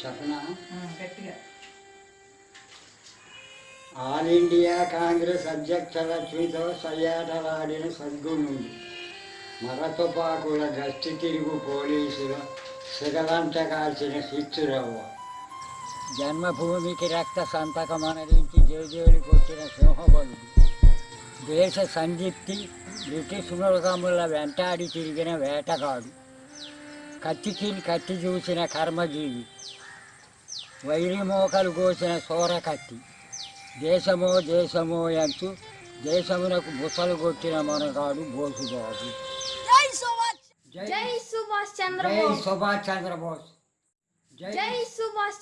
చెప్పనా? గట్టిగా. All India Congress అధ్యక్ష లక్ష్మితో సయ్యాటలాడిన సద్గుణుడు మరతుపాకుల గస్తీ తిరుగు పోలీసుల సిగలంట కాల్చిన శిచ్చురవ్వ జన్మభూమికి రక్త సంతకం అనరించి జేజేలు కొట్టిన సింహబలుడు దేశ సందీప్తి బ్రిటిష్ మృగముల వెంటాడి తిరిగిన వేటగాడు. కత్తికి కత్తి చూసిన కర్మజీవి. వైరి మోకలు కోసిన సోరకత్తి. దేశమో దేశమో అంటూ దేశమునకు బుసలు కొట్టిన మనగాడు బోసుబాబు జై సుభాష్ జై జై సుభాష్ చంద్రబోస్. జై సుభాష్